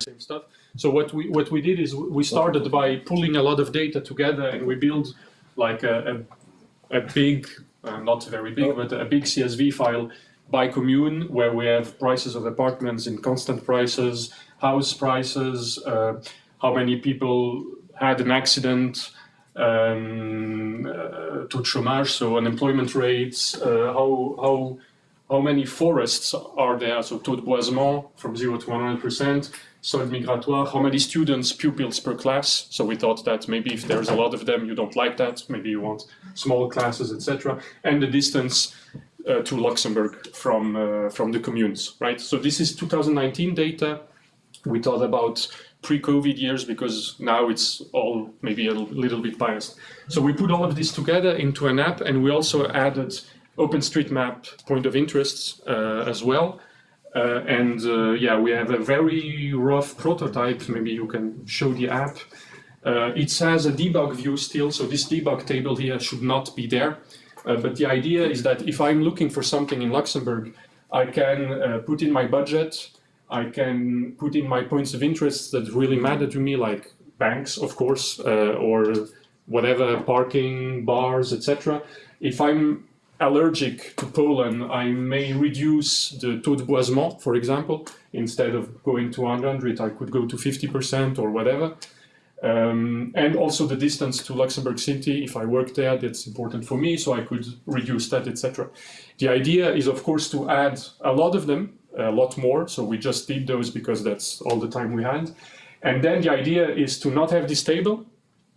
same stuff. So what we what we did is we started by pulling a lot of data together and we built like a, a, a big, uh, not very big, but a big CSV file by commune where we have prices of apartments in constant prices, house prices, uh, how many people had an accident, um, uh, to chômage, so unemployment rates, uh, how, how, how many forests are there, so taux de boisement from 0 to 100%, solde migratoire, how many students, pupils per class. So we thought that maybe if there's a lot of them, you don't like that, maybe you want small classes, etc. And the distance uh, to Luxembourg from, uh, from the communes, right? So this is 2019 data. We thought about pre-COVID years because now it's all maybe a little bit biased. So we put all of this together into an app and we also added OpenStreetMap point of interests uh, as well. Uh, and uh, yeah, we have a very rough prototype. Maybe you can show the app. It has a debug view still, so this debug table here should not be there. But the idea is that if I'm looking for something in Luxembourg, I can put in my budget, I can put in my points of interest that really matter to me, like banks, of course, uh, or whatever, parking, bars, etc. If I'm allergic to pollen, I may reduce the taux de boisement, for example. Instead of going to 100, I could go to 50% or whatever. Um, and also the distance to Luxembourg City, if I work there, that's important for me, so I could reduce that, etc. The idea is, of course, to add a lot of them, a lot more, so we just did those because that's all the time we had. And then the idea is to not have this table,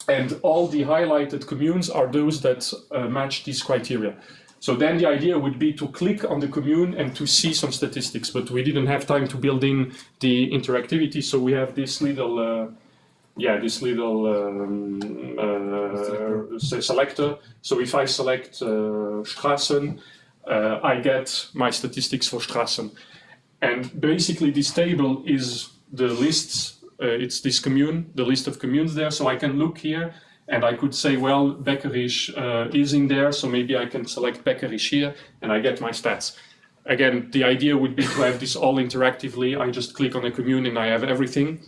and all the highlighted communes are those that uh, match these criteria. So then the idea would be to click on the commune and to see some statistics, but we didn't have time to build in the interactivity, so we have this little, uh, yeah, this little um, uh, selector. So if I select uh, Strassen, uh, I get my statistics for Strassen. And basically this table is the lists, uh, it's this commune, the list of communes there, so I can look here and I could say, well, Beckerich uh, is in there, so maybe I can select Beckerich here, and I get my stats. Again, the idea would be to have this all interactively. I just click on a commune and I have everything,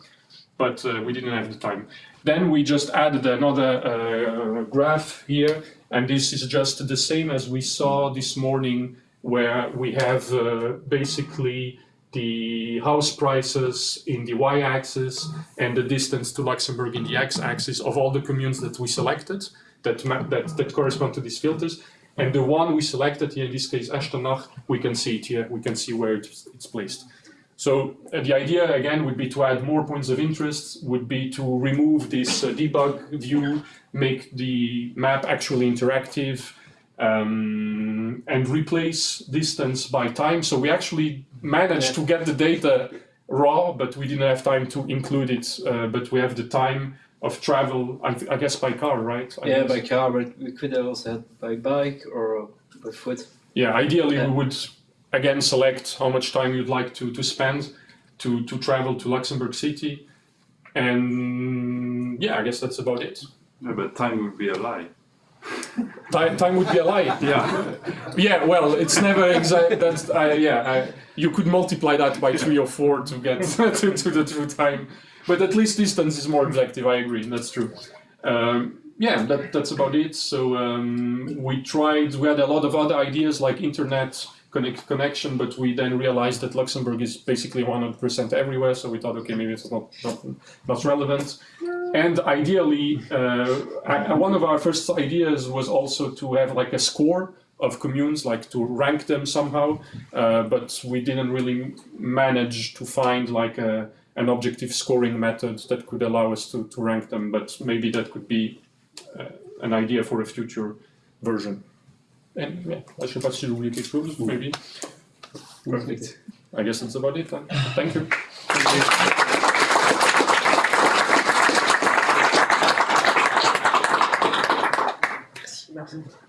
but uh, we didn't have the time. Then we just added another uh, graph here, and this is just the same as we saw this morning, where we have uh, basically the house prices in the y-axis and the distance to Luxembourg in the x-axis of all the communes that we selected that, that, that correspond to these filters. And the one we selected here, in this case, Echternach, we can see it here, we can see where it's, it's placed. So uh, the idea, again, would be to add more points of interest, would be to remove this uh, debug view, make the map actually interactive, um, and replace distance by time. So we actually managed yeah. to get the data raw, but we didn't have time to include it. Uh, but we have the time of travel, I, I guess by car, right? I yeah, guess. by car, but we could have also had by bike or by foot. Yeah, ideally yeah. we would again select how much time you'd like to, to spend to, to travel to Luxembourg City. And yeah, I guess that's about it. No, but time would be a lie. Time, time would be a lie. Yeah, yeah. Well, it's never exact. That's uh, yeah. I, you could multiply that by three or four to get to, to the true time, but at least distance is more objective. I agree. That's true. Um, yeah, that, that's about it. So um, we tried. We had a lot of other ideas like internet connect, connection, but we then realized that Luxembourg is basically 100% everywhere. So we thought, okay, maybe it's not not, not relevant. And ideally, uh, one of our first ideas was also to have like a score of communes, like to rank them somehow, uh, but we didn't really manage to find like a, an objective scoring method that could allow us to, to rank them, but maybe that could be uh, an idea for a future version. And yeah, I should pas si j'ai oublié quelque chose, maybe. Perfect. I guess that's about it. Thank you. Thank you. doesn't